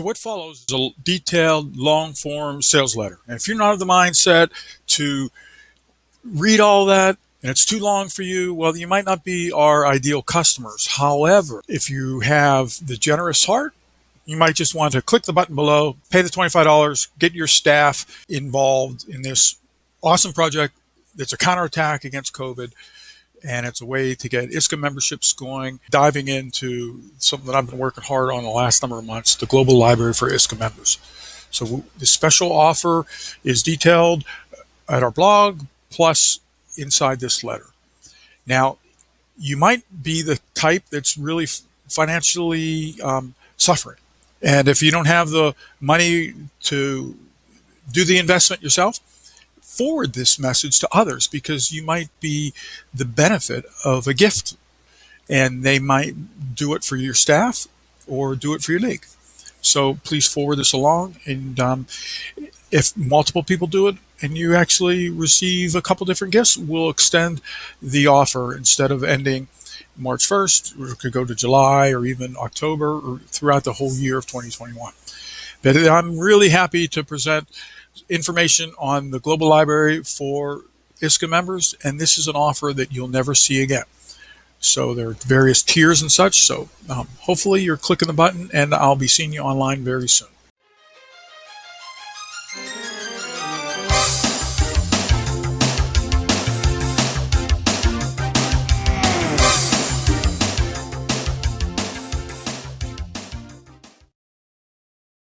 So what follows is a detailed, long-form sales letter. And if you're not of the mindset to read all that and it's too long for you, well, you might not be our ideal customers. However, if you have the generous heart, you might just want to click the button below, pay the $25, get your staff involved in this awesome project that's a counterattack against COVID and it's a way to get ISCA memberships going, diving into something that I've been working hard on the last number of months, the global library for ISCA members. So the special offer is detailed at our blog, plus inside this letter. Now, you might be the type that's really financially um, suffering. And if you don't have the money to do the investment yourself, forward this message to others because you might be the benefit of a gift and they might do it for your staff or do it for your league. So please forward this along. And um, if multiple people do it and you actually receive a couple different gifts, we'll extend the offer instead of ending March 1st, it could go to July or even October or throughout the whole year of 2021. But I'm really happy to present information on the Global Library for ISCA members, and this is an offer that you'll never see again. So there are various tiers and such. So um, hopefully you're clicking the button, and I'll be seeing you online very soon.